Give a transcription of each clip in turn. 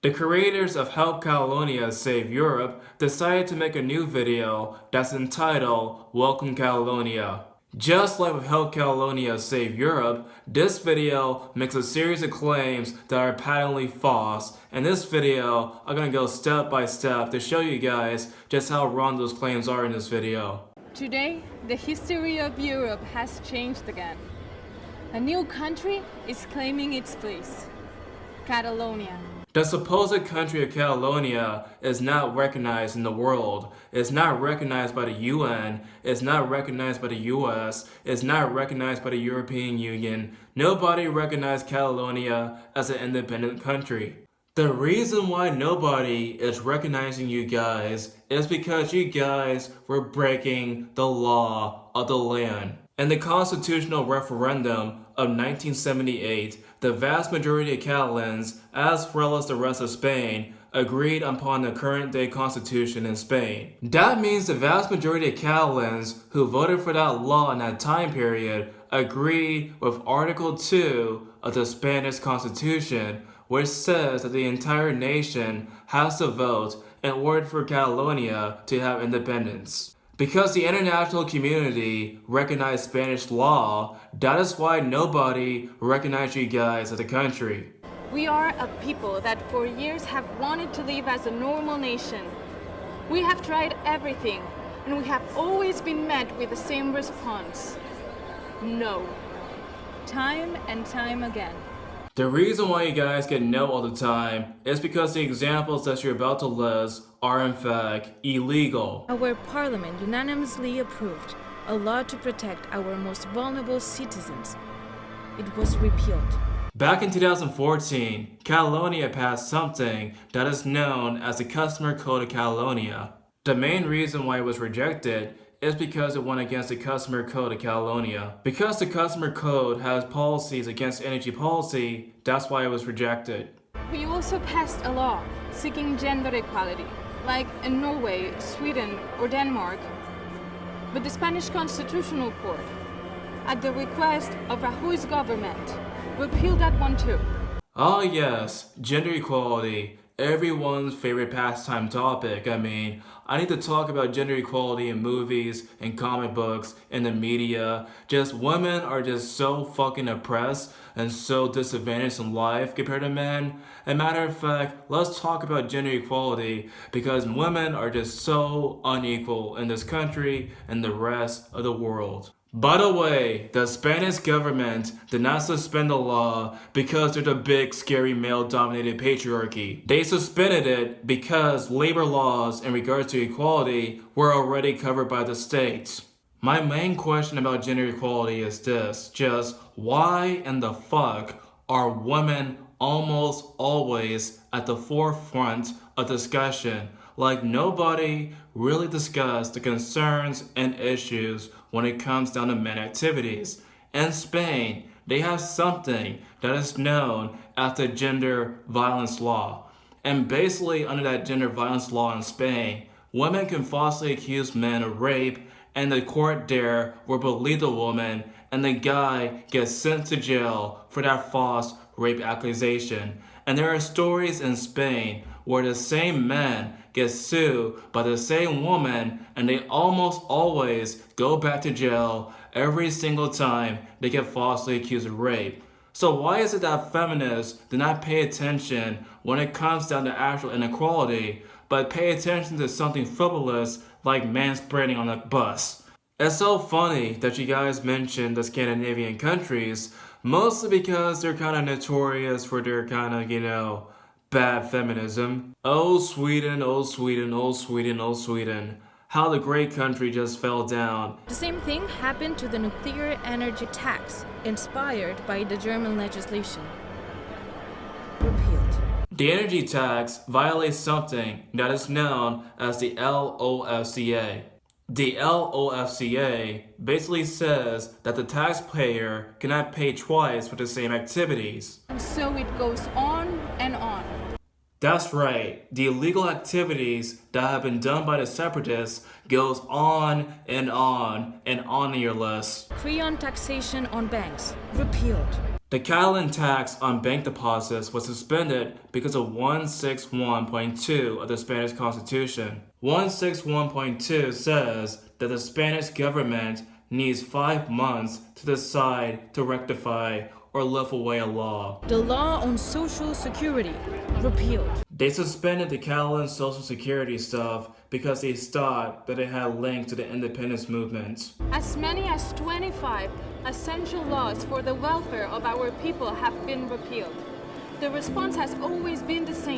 The creators of Help Catalonia Save Europe decided to make a new video that's entitled Welcome Catalonia. Just like with Help Catalonia Save Europe, this video makes a series of claims that are patently false. In this video, I'm gonna go step by step to show you guys just how wrong those claims are in this video. Today, the history of Europe has changed again. A new country is claiming its place. Catalonia. The supposed country of Catalonia is not recognized in the world. It's not recognized by the UN. It's not recognized by the US. It's not recognized by the European Union. Nobody recognized Catalonia as an independent country. The reason why nobody is recognizing you guys is because you guys were breaking the law of the land. In the constitutional referendum of 1978, the vast majority of Catalans, as well as the rest of Spain, agreed upon the current day constitution in Spain. That means the vast majority of Catalans who voted for that law in that time period agreed with Article 2 of the Spanish constitution which says that the entire nation has to vote in order for Catalonia to have independence. Because the international community recognized Spanish law, that is why nobody recognized you guys as a country. We are a people that for years have wanted to live as a normal nation. We have tried everything, and we have always been met with the same response. No. Time and time again. The reason why you guys get no all the time is because the examples that you're about to list are in fact illegal. Our parliament unanimously approved a law to protect our most vulnerable citizens. It was repealed. Back in 2014, Catalonia passed something that is known as the Customer Code of Catalonia. The main reason why it was rejected is because it went against the Customer Code of Catalonia. Because the Customer Code has policies against energy policy, that's why it was rejected. We also passed a law seeking gender equality, like in Norway, Sweden, or Denmark. But the Spanish Constitutional Court, at the request of Rajoy's government, repealed that one too. Oh yes, gender equality everyone's favorite pastime topic. I mean, I need to talk about gender equality in movies and comic books and the media. Just women are just so fucking oppressed and so disadvantaged in life compared to men. As a matter of fact, let's talk about gender equality because women are just so unequal in this country and the rest of the world. By the way, the Spanish government did not suspend the law because there's a big scary male-dominated patriarchy. They suspended it because labor laws in regards to equality were already covered by the states. My main question about gender equality is this, just why in the fuck are women almost always at the forefront of discussion like nobody really discussed the concerns and issues when it comes down to men activities. In Spain, they have something that is known as the gender violence law. And basically under that gender violence law in Spain, women can falsely accuse men of rape and the court there will believe the woman and the guy gets sent to jail for that false rape accusation. And there are stories in Spain where the same man gets sued by the same woman and they almost always go back to jail every single time they get falsely accused of rape. So why is it that feminists do not pay attention when it comes down to actual inequality, but pay attention to something frivolous like manspreading on a bus? It's so funny that you guys mentioned the Scandinavian countries, mostly because they're kind of notorious for their kind of, you know, bad feminism. Oh Sweden, oh Sweden, oh Sweden, oh Sweden. How the great country just fell down. The same thing happened to the nuclear energy tax, inspired by the German legislation. Repealed. The energy tax violates something that is known as the LOFCA. The LOFCA basically says that the taxpayer cannot pay twice for the same activities. And so it goes on on. That's right. The illegal activities that have been done by the separatists goes on and on and on in your list. Creon taxation on banks. Repealed. The Catalan tax on bank deposits was suspended because of 161.2 of the Spanish Constitution. 161.2 says that the Spanish government needs five months to decide to rectify or lift away a law. The law on Social Security repealed. They suspended the Catalan Social Security stuff because they thought that it had linked to the independence movement. As many as 25 essential laws for the welfare of our people have been repealed. The response has always been the same no.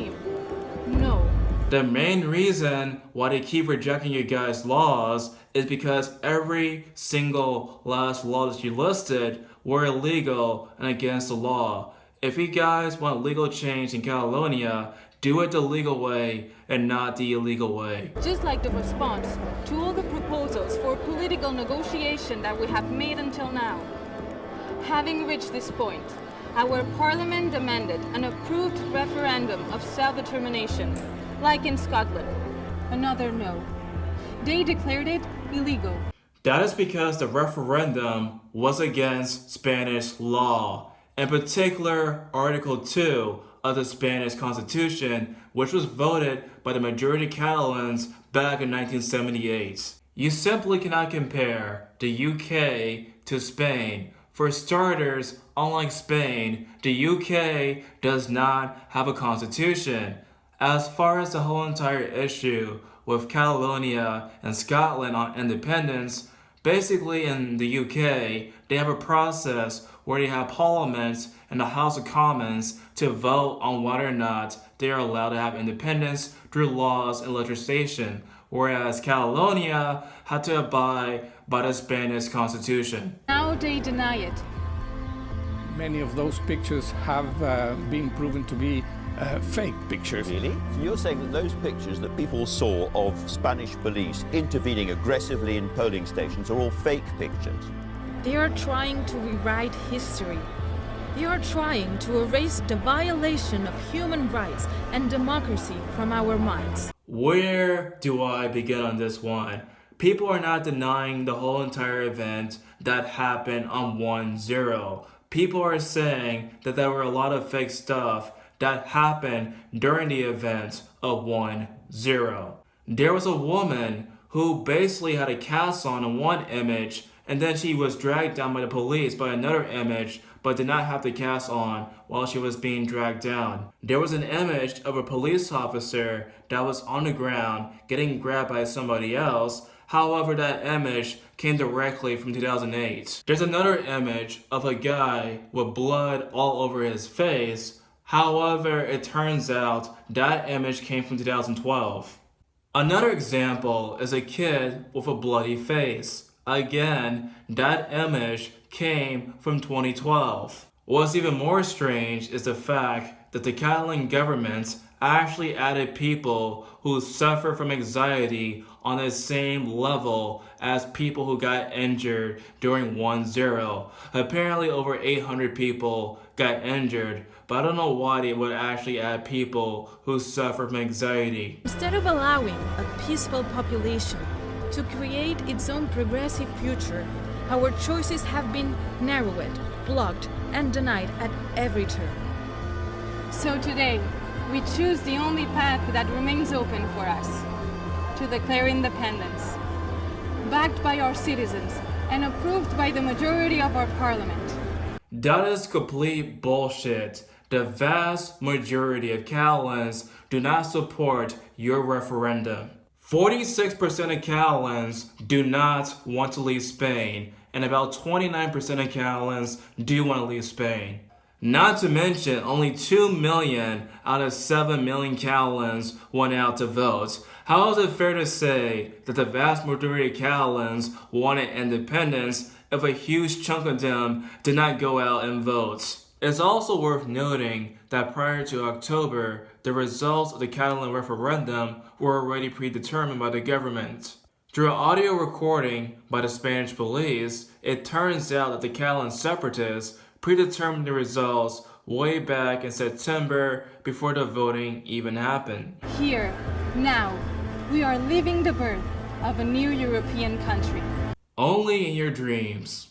The main reason why they keep rejecting you guys' laws is because every single last law that you listed were illegal and against the law. If you guys want legal change in Catalonia, do it the legal way and not the illegal way. Just like the response to all the proposals for political negotiation that we have made until now. Having reached this point, our parliament demanded an approved referendum of self-determination, like in Scotland. Another no. They declared it illegal. That is because the referendum was against Spanish law, in particular Article 2 of the Spanish Constitution, which was voted by the majority of Catalans back in 1978. You simply cannot compare the UK to Spain. For starters, unlike Spain, the UK does not have a constitution. As far as the whole entire issue with Catalonia and Scotland on independence, basically in the UK, they have a process where they have Parliament and the House of Commons to vote on whether or not they are allowed to have independence through laws and legislation, whereas Catalonia had to abide by the Spanish constitution. Now they deny it. Many of those pictures have uh, been proven to be uh, fake pictures. Really? So you're saying that those pictures that people saw of Spanish police intervening aggressively in polling stations are all fake pictures? They are trying to rewrite history. They are trying to erase the violation of human rights and democracy from our minds. Where do I begin on this one? People are not denying the whole entire event that happened on 1-0. People are saying that there were a lot of fake stuff that happened during the events of 1-0. There was a woman who basically had a cast on in one image and then she was dragged down by the police by another image but did not have the cast on while she was being dragged down. There was an image of a police officer that was on the ground getting grabbed by somebody else However, that image came directly from 2008. There's another image of a guy with blood all over his face. However, it turns out that image came from 2012. Another example is a kid with a bloody face. Again, that image came from 2012. What's even more strange is the fact that the Catalan government actually added people who suffer from anxiety on the same level as people who got injured during 1-0. Apparently over 800 people got injured, but I don't know why they would actually add people who suffer from anxiety. Instead of allowing a peaceful population to create its own progressive future, our choices have been narrowed, blocked, and denied at every turn. So today, we choose the only path that remains open for us to declare independence, backed by our citizens and approved by the majority of our parliament. That is complete bullshit. The vast majority of Catalans do not support your referendum. 46% of Catalans do not want to leave Spain, and about 29% of Catalans do want to leave Spain. Not to mention, only 2 million out of 7 million Catalans went out to vote. How is it fair to say that the vast majority of Catalans wanted independence if a huge chunk of them did not go out and vote? It's also worth noting that prior to October, the results of the Catalan referendum were already predetermined by the government. Through an audio recording by the Spanish police, it turns out that the Catalan separatists predetermined the results way back in September before the voting even happened. Here, now, we are living the birth of a new European country. Only in your dreams.